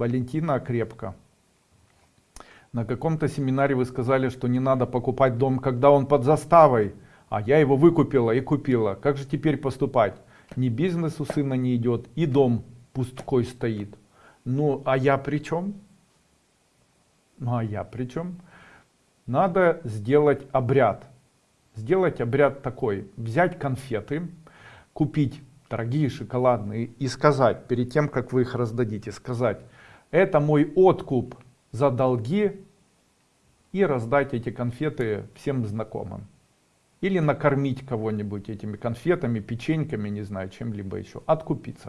Валентина Крепко. На каком-то семинаре вы сказали, что не надо покупать дом, когда он под заставой. А я его выкупила и купила. Как же теперь поступать? Ни бизнес у сына не идет, и дом пусткой стоит. Ну, а я при чем? Ну, а я при чем? Надо сделать обряд. Сделать обряд такой. Взять конфеты, купить дорогие шоколадные и сказать, перед тем, как вы их раздадите, сказать, это мой откуп за долги и раздать эти конфеты всем знакомым. Или накормить кого-нибудь этими конфетами, печеньками, не знаю, чем-либо еще. Откупиться.